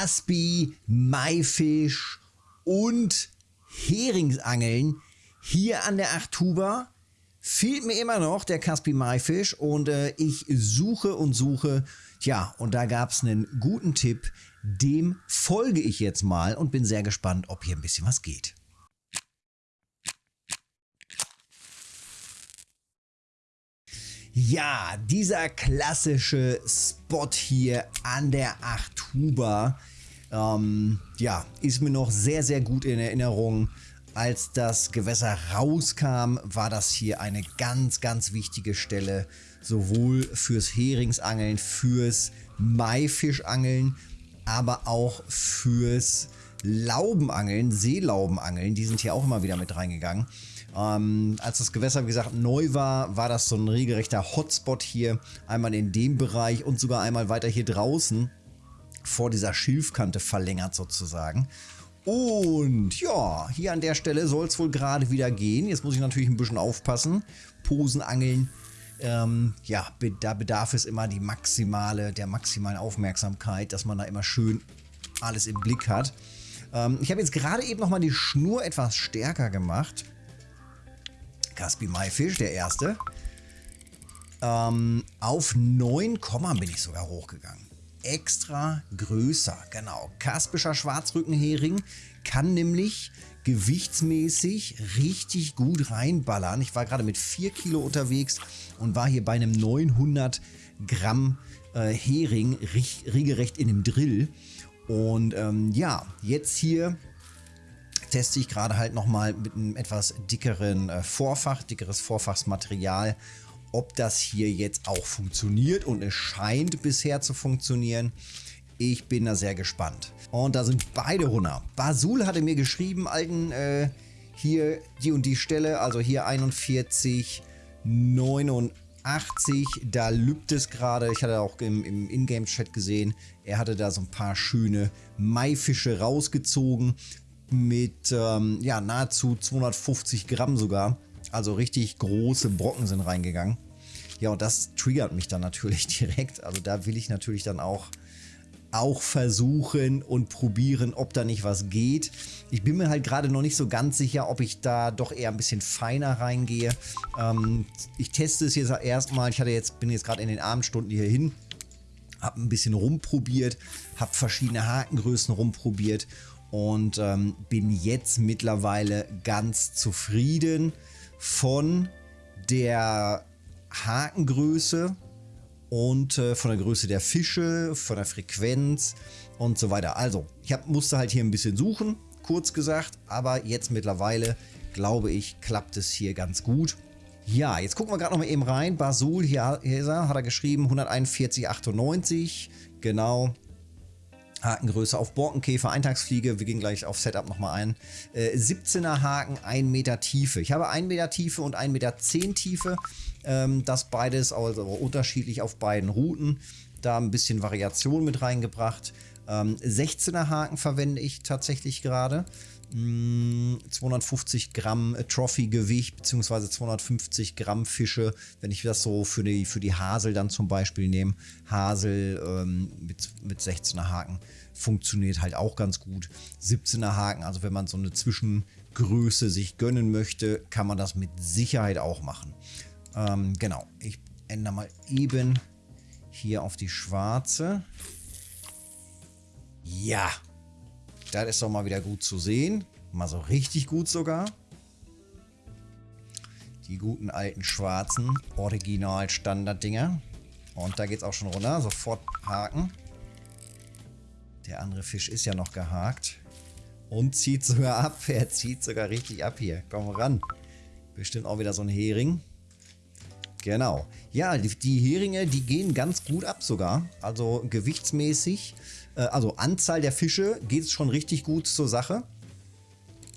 Caspi, Maifisch und Heringsangeln hier an der Achtuba. Fehlt mir immer noch der Caspi Maifisch und äh, ich suche und suche. Ja, und da gab es einen guten Tipp. Dem folge ich jetzt mal und bin sehr gespannt, ob hier ein bisschen was geht. Ja, dieser klassische Spot hier an der Achtuba, ähm, ja, ist mir noch sehr, sehr gut in Erinnerung. Als das Gewässer rauskam, war das hier eine ganz, ganz wichtige Stelle, sowohl fürs Heringsangeln, fürs Maifischangeln, aber auch fürs Laubenangeln, Seelaubenangeln. Die sind hier auch immer wieder mit reingegangen. Ähm, als das Gewässer, wie gesagt, neu war, war das so ein regelrechter Hotspot hier. Einmal in dem Bereich und sogar einmal weiter hier draußen vor dieser Schilfkante verlängert sozusagen. Und ja, hier an der Stelle soll es wohl gerade wieder gehen. Jetzt muss ich natürlich ein bisschen aufpassen. Posenangeln, ähm, ja, da bedarf es immer die maximale, der maximalen Aufmerksamkeit, dass man da immer schön alles im Blick hat. Ähm, ich habe jetzt gerade eben nochmal die Schnur etwas stärker gemacht. Caspi Maifisch, der erste. Ähm, auf 9, bin ich sogar hochgegangen. Extra größer, genau. Kaspischer Schwarzrückenhering kann nämlich gewichtsmäßig richtig gut reinballern. Ich war gerade mit 4 Kilo unterwegs und war hier bei einem 900 Gramm äh, Hering regelrecht in dem Drill. Und ähm, ja, jetzt hier teste ich gerade halt nochmal mit einem etwas dickeren äh, Vorfach, dickeres Vorfachsmaterial, ob das hier jetzt auch funktioniert und es scheint bisher zu funktionieren. Ich bin da sehr gespannt. Und da sind beide runter. Basul hatte mir geschrieben, alten, äh, hier die und die Stelle, also hier 41, 89, da lübt es gerade. Ich hatte auch im, im Ingame-Chat gesehen, er hatte da so ein paar schöne Maifische rausgezogen mit ähm, ja, nahezu 250 Gramm sogar. Also richtig große Brocken sind reingegangen. Ja, und das triggert mich dann natürlich direkt. Also da will ich natürlich dann auch, auch versuchen und probieren, ob da nicht was geht. Ich bin mir halt gerade noch nicht so ganz sicher, ob ich da doch eher ein bisschen feiner reingehe. Ähm, ich teste es jetzt erstmal. Ich hatte jetzt, bin jetzt gerade in den Abendstunden hier hin. Habe ein bisschen rumprobiert, habe verschiedene Hakengrößen rumprobiert und ähm, bin jetzt mittlerweile ganz zufrieden von der Hakengröße und äh, von der Größe der Fische, von der Frequenz und so weiter. Also, ich hab, musste halt hier ein bisschen suchen, kurz gesagt, aber jetzt mittlerweile, glaube ich, klappt es hier ganz gut. Ja, jetzt gucken wir gerade noch mal eben rein. Basul, hier, hier er, hat er geschrieben, 141,98, genau. Hakengröße auf Borkenkäfer, Eintagsfliege, wir gehen gleich auf Setup nochmal ein. Äh, 17er Haken, 1 Meter Tiefe. Ich habe 1 Meter Tiefe und 1 Meter 10 Tiefe. Ähm, das beides also unterschiedlich auf beiden Routen. Da ein bisschen Variation mit reingebracht. Ähm, 16er Haken verwende ich tatsächlich gerade. 250 hm, Gramm Trophy-Gewicht beziehungsweise 250 Gramm Fische, wenn ich das so für die, für die Hasel dann zum Beispiel nehme. Hasel ähm, mit, mit 16er Haken funktioniert halt auch ganz gut. 17er Haken, also wenn man so eine Zwischengröße sich gönnen möchte, kann man das mit Sicherheit auch machen. Ähm, genau, ich ändere mal eben hier auf die schwarze. Ja, das ist doch mal wieder gut zu sehen. Mal so richtig gut sogar. Die guten alten schwarzen Original-Standard-Dinger. Und da geht es auch schon runter. Sofort haken. Der andere Fisch ist ja noch gehakt. Und zieht sogar ab. Er zieht sogar richtig ab hier. Komm ran. Bestimmt auch wieder so ein Hering. Genau. Ja, die, die Heringe, die gehen ganz gut ab sogar. Also gewichtsmäßig äh, also Anzahl der Fische geht es schon richtig gut zur Sache.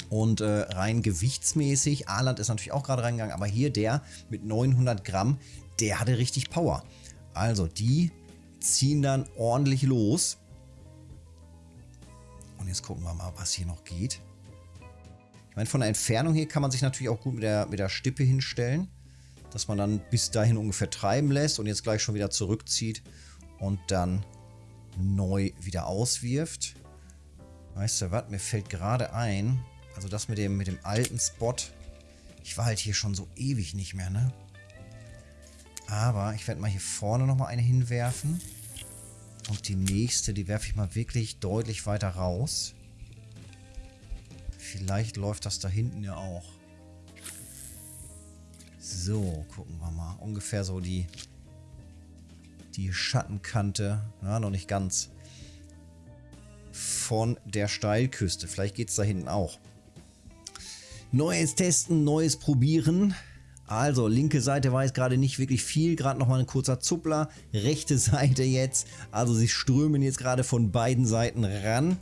Und äh, rein gewichtsmäßig, Aaland ist natürlich auch gerade reingegangen, aber hier der mit 900 Gramm, der hatte richtig Power. Also die ziehen dann ordentlich los. Und jetzt gucken wir mal, was hier noch geht. Ich meine, von der Entfernung hier kann man sich natürlich auch gut mit der, mit der Stippe hinstellen, dass man dann bis dahin ungefähr treiben lässt und jetzt gleich schon wieder zurückzieht und dann neu wieder auswirft. Weißt du was, mir fällt gerade ein, also das mit dem, mit dem alten Spot, ich war halt hier schon so ewig nicht mehr, ne? Aber ich werde mal hier vorne nochmal eine hinwerfen. Und die nächste, die werfe ich mal wirklich deutlich weiter raus. Vielleicht läuft das da hinten ja auch. So, gucken wir mal. Ungefähr so die, die Schattenkante. Ja, noch nicht ganz. Von der Steilküste. Vielleicht geht es da hinten auch. Neues Testen, Neues Probieren. Also, linke Seite weiß gerade nicht wirklich viel, gerade nochmal ein kurzer Zuppler. Rechte Seite jetzt, also sie strömen jetzt gerade von beiden Seiten ran.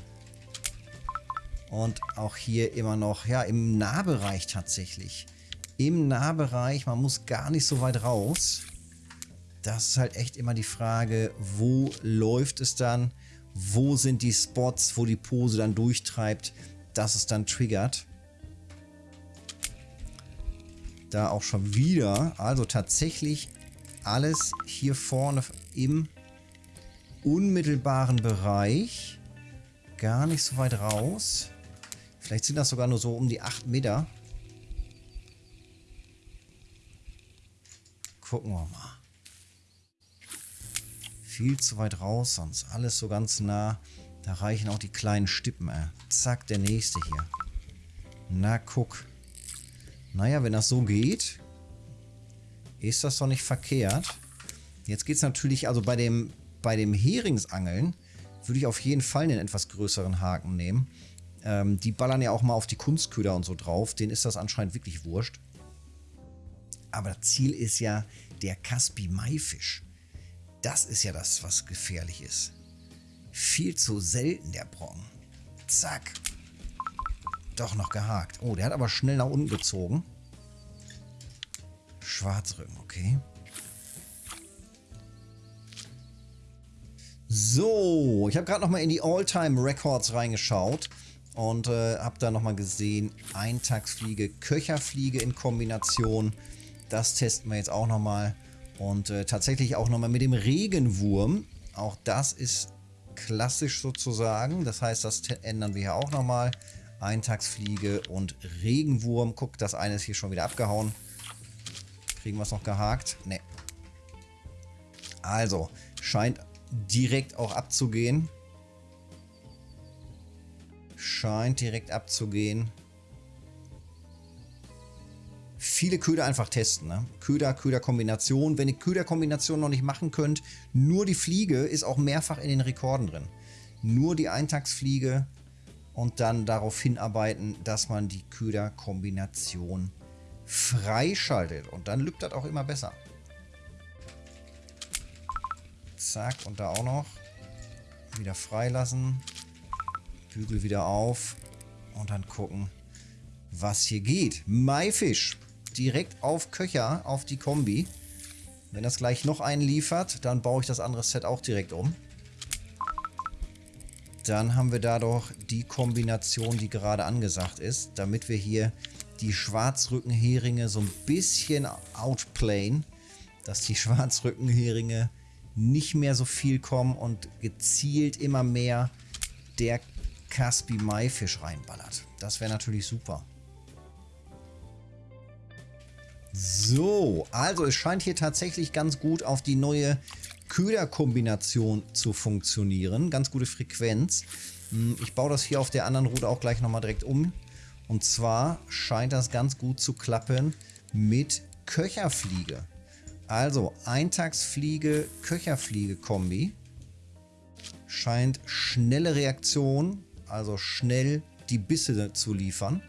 Und auch hier immer noch, ja, im Nahbereich tatsächlich. Im Nahbereich, man muss gar nicht so weit raus. Das ist halt echt immer die Frage, wo läuft es dann? Wo sind die Spots, wo die Pose dann durchtreibt, dass es dann triggert? da auch schon wieder. Also tatsächlich alles hier vorne im unmittelbaren Bereich. Gar nicht so weit raus. Vielleicht sind das sogar nur so um die 8 Meter. Gucken wir mal. Viel zu weit raus, sonst alles so ganz nah. Da reichen auch die kleinen Stippen. Äh. Zack, der nächste hier. Na, guck. Naja, wenn das so geht, ist das doch nicht verkehrt. Jetzt geht es natürlich, also bei dem, bei dem Heringsangeln würde ich auf jeden Fall einen etwas größeren Haken nehmen. Ähm, die ballern ja auch mal auf die Kunstköder und so drauf. Denen ist das anscheinend wirklich wurscht. Aber das Ziel ist ja der Caspi-Maifisch. Das ist ja das, was gefährlich ist. Viel zu selten, der Brocken. Zack. Doch noch gehakt. Oh, der hat aber schnell nach unten gezogen. Schwarzrücken, okay. So, ich habe gerade nochmal in die All-Time Records reingeschaut und äh, habe da nochmal gesehen, Eintagsfliege, Köcherfliege in Kombination. Das testen wir jetzt auch nochmal. Und äh, tatsächlich auch nochmal mit dem Regenwurm. Auch das ist klassisch sozusagen. Das heißt, das ändern wir hier auch nochmal. Eintagsfliege und Regenwurm. Guck, das eine ist hier schon wieder abgehauen. Kriegen wir es noch gehakt? Ne. Also, scheint direkt auch abzugehen. Scheint direkt abzugehen. Viele Köder einfach testen. Ne? Köder, Köder-Kombination. Wenn ihr Köder-Kombination noch nicht machen könnt, nur die Fliege ist auch mehrfach in den Rekorden drin. Nur die Eintagsfliege und dann darauf hinarbeiten, dass man die Köderkombination freischaltet. Und dann lübt das auch immer besser. Zack, und da auch noch. Wieder freilassen. Bügel wieder auf. Und dann gucken, was hier geht. Maifisch. Direkt auf Köcher, auf die Kombi. Wenn das gleich noch einen liefert, dann baue ich das andere Set auch direkt um. Dann haben wir da doch die Kombination, die gerade angesagt ist, damit wir hier die Schwarzrückenheringe so ein bisschen outplayen, dass die Schwarzrückenheringe nicht mehr so viel kommen und gezielt immer mehr der Caspi Maifisch reinballert. Das wäre natürlich super. So, also es scheint hier tatsächlich ganz gut auf die neue Köderkombination zu funktionieren. Ganz gute Frequenz. Hm, ich baue das hier auf der anderen Route auch gleich nochmal direkt um. Und zwar scheint das ganz gut zu klappen mit Köcherfliege. Also Eintagsfliege, Köcherfliege-Kombi. Scheint schnelle Reaktion, also schnell die Bisse zu liefern.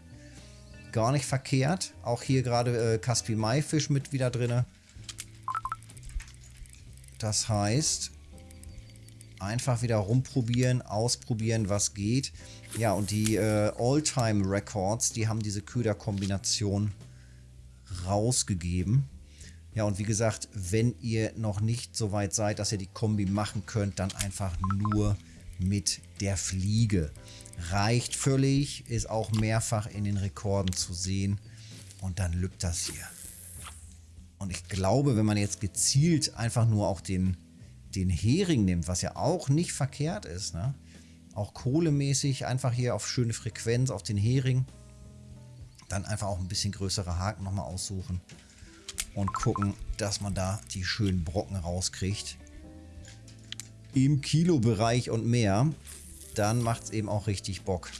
Gar nicht verkehrt. Auch hier gerade äh, Caspi Maifisch mit wieder drin. Das heißt, einfach wieder rumprobieren, ausprobieren, was geht. Ja, und die äh, All-Time Records, die haben diese Köder-Kombination rausgegeben. Ja, und wie gesagt, wenn ihr noch nicht so weit seid, dass ihr die Kombi machen könnt, dann einfach nur mit der Fliege. Reicht völlig, ist auch mehrfach in den Rekorden zu sehen. Und dann lübt das hier. Und ich glaube, wenn man jetzt gezielt einfach nur auch den, den Hering nimmt, was ja auch nicht verkehrt ist, ne? auch kohlemäßig, einfach hier auf schöne Frequenz, auf den Hering, dann einfach auch ein bisschen größere Haken nochmal aussuchen und gucken, dass man da die schönen Brocken rauskriegt. Im Kilobereich und mehr, dann macht es eben auch richtig Bock.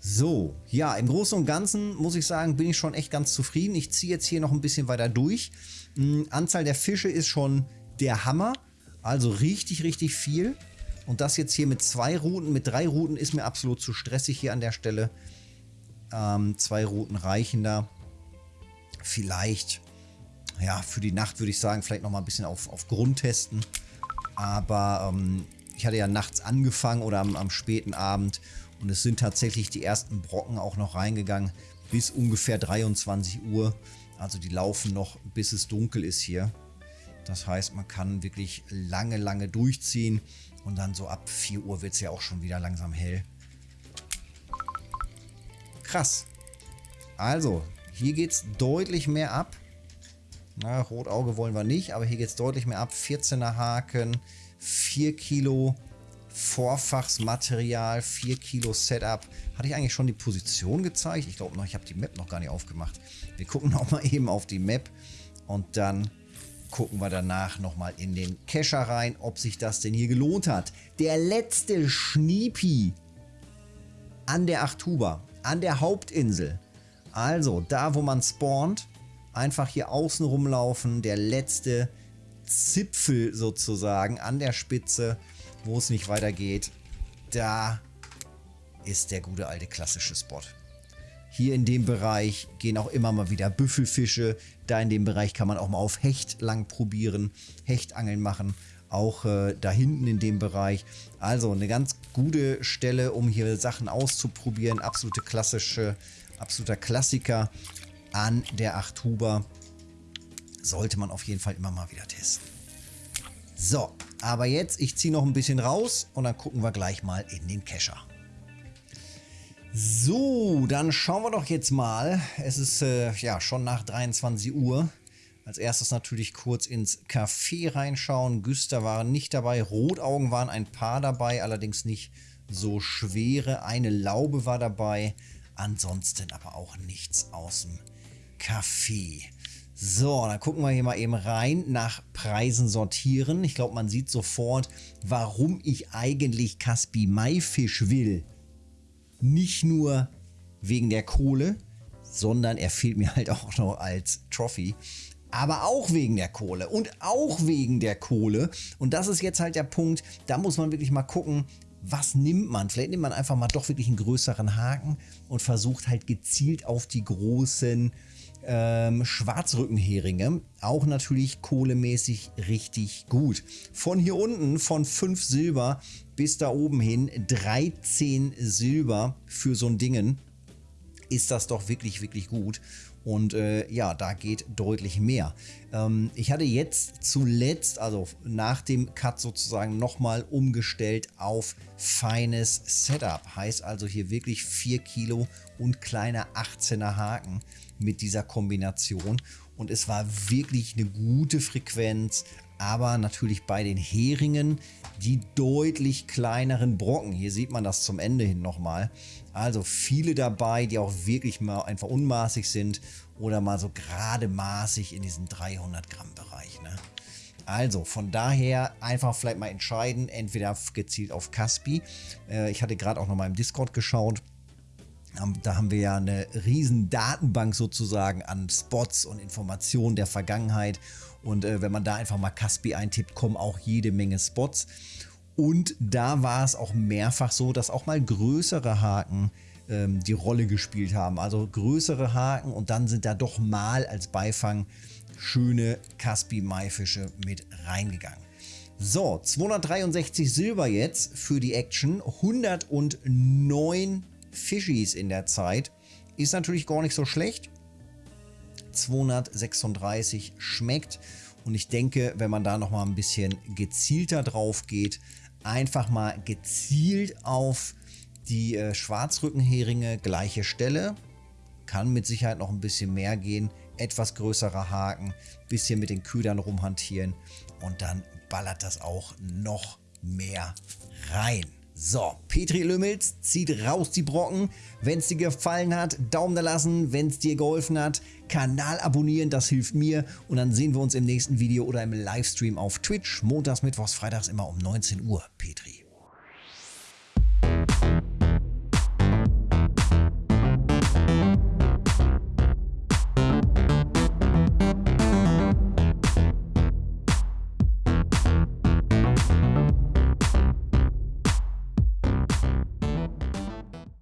So, ja, im Großen und Ganzen muss ich sagen, bin ich schon echt ganz zufrieden. Ich ziehe jetzt hier noch ein bisschen weiter durch. Mhm, Anzahl der Fische ist schon der Hammer. Also richtig, richtig viel. Und das jetzt hier mit zwei Routen, mit drei Routen ist mir absolut zu stressig hier an der Stelle. Ähm, zwei Routen reichen da. Vielleicht, ja, für die Nacht würde ich sagen, vielleicht nochmal ein bisschen auf, auf Grund testen. Aber ähm, ich hatte ja nachts angefangen oder am, am späten Abend und es sind tatsächlich die ersten Brocken auch noch reingegangen bis ungefähr 23 Uhr. Also die laufen noch bis es dunkel ist hier. Das heißt, man kann wirklich lange, lange durchziehen. Und dann so ab 4 Uhr wird es ja auch schon wieder langsam hell. Krass. Also, hier geht es deutlich mehr ab. Na, Rotauge wollen wir nicht, aber hier geht es deutlich mehr ab. 14er Haken, 4 Kilo Vorfachsmaterial, 4 Kilo Setup. Hatte ich eigentlich schon die Position gezeigt? Ich glaube noch, ich habe die Map noch gar nicht aufgemacht. Wir gucken noch mal eben auf die Map und dann gucken wir danach nochmal in den Kescher rein, ob sich das denn hier gelohnt hat. Der letzte Schniepi an der Achtuba, an der Hauptinsel. Also da, wo man spawnt, einfach hier außen rumlaufen. Der letzte Zipfel sozusagen an der Spitze wo es nicht weitergeht, da ist der gute alte klassische Spot. Hier in dem Bereich gehen auch immer mal wieder Büffelfische. Da in dem Bereich kann man auch mal auf Hecht lang probieren, Hechtangeln machen. Auch äh, da hinten in dem Bereich. Also eine ganz gute Stelle, um hier Sachen auszuprobieren. Absolute klassische, absoluter Klassiker an der Achthuber. Sollte man auf jeden Fall immer mal wieder testen. So, aber jetzt, ich ziehe noch ein bisschen raus und dann gucken wir gleich mal in den Kescher. So, dann schauen wir doch jetzt mal. Es ist äh, ja schon nach 23 Uhr. Als erstes natürlich kurz ins Café reinschauen. Güster waren nicht dabei, Rotaugen waren ein paar dabei, allerdings nicht so schwere. Eine Laube war dabei, ansonsten aber auch nichts aus dem Café. So, dann gucken wir hier mal eben rein nach Preisen sortieren. Ich glaube, man sieht sofort, warum ich eigentlich Caspi Maifisch will. Nicht nur wegen der Kohle, sondern er fehlt mir halt auch noch als Trophy. Aber auch wegen der Kohle und auch wegen der Kohle. Und das ist jetzt halt der Punkt, da muss man wirklich mal gucken, was nimmt man? Vielleicht nimmt man einfach mal doch wirklich einen größeren Haken und versucht halt gezielt auf die großen ähm, Schwarzrückenheringe, auch natürlich kohlemäßig richtig gut. Von hier unten, von 5 Silber bis da oben hin 13 Silber für so ein Dingen, ist das doch wirklich, wirklich gut. Und äh, ja, da geht deutlich mehr. Ähm, ich hatte jetzt zuletzt, also nach dem Cut sozusagen, nochmal umgestellt auf feines Setup. Heißt also hier wirklich 4 Kilo und kleiner 18er Haken mit dieser Kombination. Und es war wirklich eine gute Frequenz, aber natürlich bei den Heringen die deutlich kleineren Brocken. Hier sieht man das zum Ende hin nochmal. Also viele dabei, die auch wirklich mal einfach unmaßig sind oder mal so gerade maßig in diesem 300 Gramm Bereich. Ne? Also von daher einfach vielleicht mal entscheiden, entweder gezielt auf Caspi. Äh, ich hatte gerade auch noch mal im Discord geschaut. Da haben wir ja eine riesen Datenbank sozusagen an Spots und Informationen der Vergangenheit. Und äh, wenn man da einfach mal Caspi eintippt, kommen auch jede Menge Spots. Und da war es auch mehrfach so, dass auch mal größere Haken ähm, die Rolle gespielt haben. Also größere Haken und dann sind da doch mal als Beifang schöne Caspi-Maifische mit reingegangen. So, 263 Silber jetzt für die Action, 109 Fischis in der Zeit. Ist natürlich gar nicht so schlecht. 236 schmeckt. Und ich denke, wenn man da nochmal ein bisschen gezielter drauf geht, einfach mal gezielt auf die äh, Schwarzrückenheringe, gleiche Stelle, kann mit Sicherheit noch ein bisschen mehr gehen. etwas größerer Haken, bisschen mit den Ködern rumhantieren und dann ballert das auch noch mehr rein. So, Petri Lümmels zieht raus die Brocken. Wenn es dir gefallen hat, Daumen da lassen. Wenn es dir geholfen hat, Kanal abonnieren, das hilft mir. Und dann sehen wir uns im nächsten Video oder im Livestream auf Twitch. Montags, Mittwochs, Freitags immer um 19 Uhr. Petri.